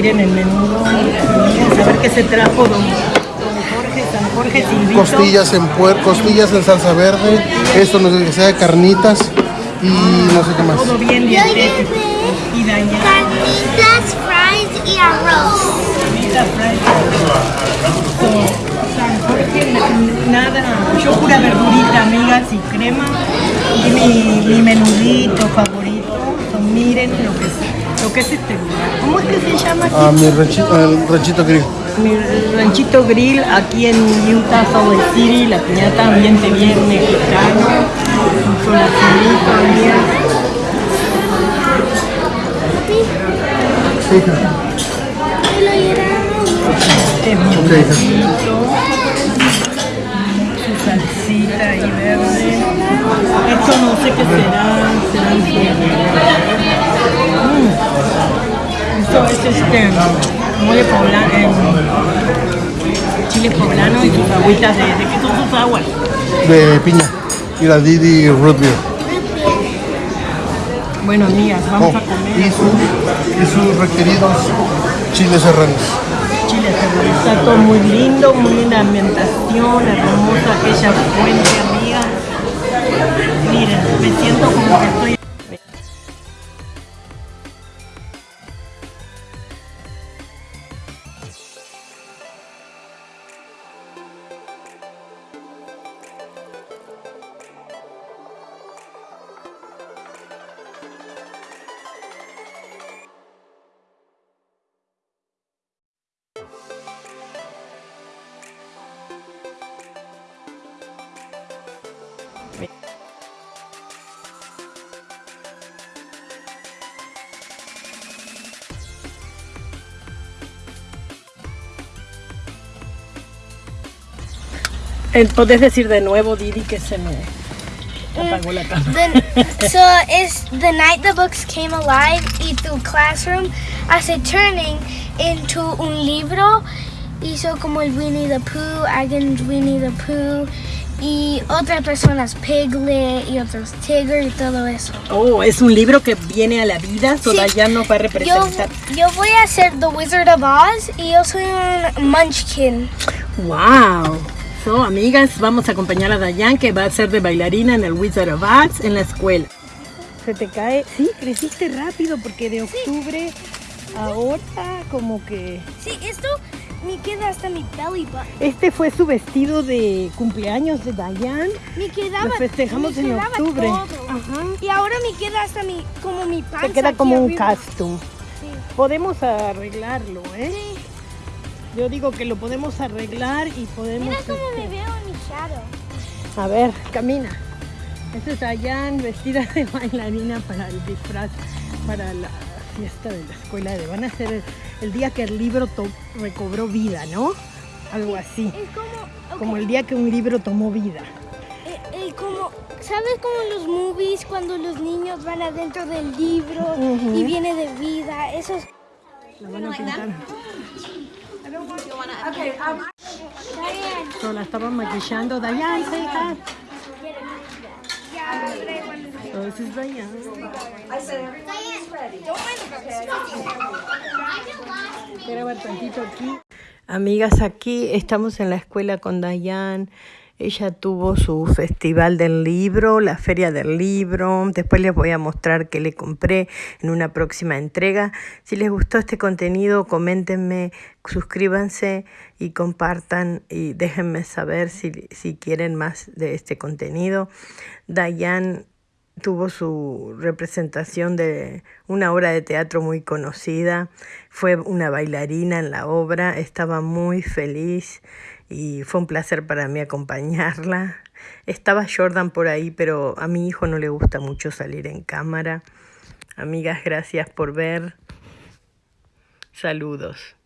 miren el menudo. Vamos a ver qué se trajo don, don Jorge, San Jorge Silvito. Costillas en puer, costillas en salsa verde. Esto no sé que sea de carnitas. Y no sé qué más. Todo bien dietético. Y dañado. carnitas, fries y arroz. Carnitas, fries. San Jorge, na- nada. Yo pura verdurita, amigas, y crema. Y mi, mi menudito favorito. So, miren lo que es, lo que es este lugar. ¿Cómo es que se llama aquí? Ah, mi ranchito, el ranchito grill. Mi ranchito grill aquí en Utah, Salt Lake City, la piñata, ambiente bien mexicano, lo llevaron. Este su salsita ahí verde. Esto no sé qué será, Esto es este mole poblano, eh, chile poblano y sus agüitas de, ¿de qué son sus aguas? De piña. Y la Didi Root Beer. Bueno, amigas, vamos Oh, a comer y, su- y sus requeridos chiles serranos. chile serrano. Está todo muy lindo, muy linda ambientación, hermosa aquella fuente, amiga. Miren, me siento como que estoy... ¿Podés decir de nuevo, Didi, que se me apagó la cámara? The, so it's the night the books came alive y tu classroom hace turning into un libro. Hizo como el Winnie the Pooh, Agan's Winnie the Pooh y otras personas Piglet y otros Tigger y todo eso. Oh, es un libro que viene a la vida, toda ya no va a Yo, representar. yo voy a ser The Wizard of Oz y yo soy un Munchkin. ¡Wow! So, amigas, vamos a acompañar a Dayan, que va a ser de bailarina en el Wizard of Oz en la escuela. Se te cae, sí, creciste rápido porque de octubre ahora como que... Sí, esto me queda hasta mi belly button. Este fue su vestido de cumpleaños de Dayan. Me quedaba, Lo festejamos me en octubre. Ajá. Y ahora me queda hasta mi, como mi panza. Se queda como un arriba. costume. Sí. Podemos arreglarlo, ¿eh? Sí. Yo digo que lo podemos arreglar y podemos... Mira cómo este, me veo en mi shadow. A ver, camina. Esta es Dayan vestida de bailarina para el disfraz, para la fiesta de la escuela. De, van a ser el, el día que el libro to- recobró vida, ¿no? Algo así. Es como, Como el día que un libro tomó vida. eh, eh, como, ¿sabes como en los movies cuando los niños van adentro del libro y viene de vida? Eso es... La van a pintar. Diane, So, la estaban maquillando. Dayan, say hi. So, is Dayan. Quiero ver tantito aquí. Amigas, aquí estamos en la escuela con Dayan. Ella tuvo su festival del libro, la feria del libro. Después les voy a mostrar qué le compré en una próxima entrega. Si les gustó este contenido, coméntenme, suscríbanse y compartan y déjenme saber si, si quieren más de este contenido. Dayan tuvo su representación de una obra de teatro muy conocida, fue una bailarina en la obra, estaba muy feliz y fue un placer para mí acompañarla. Estaba Jordan por ahí, pero a mi hijo no le gusta mucho salir en cámara. Amigas, gracias por ver. Saludos.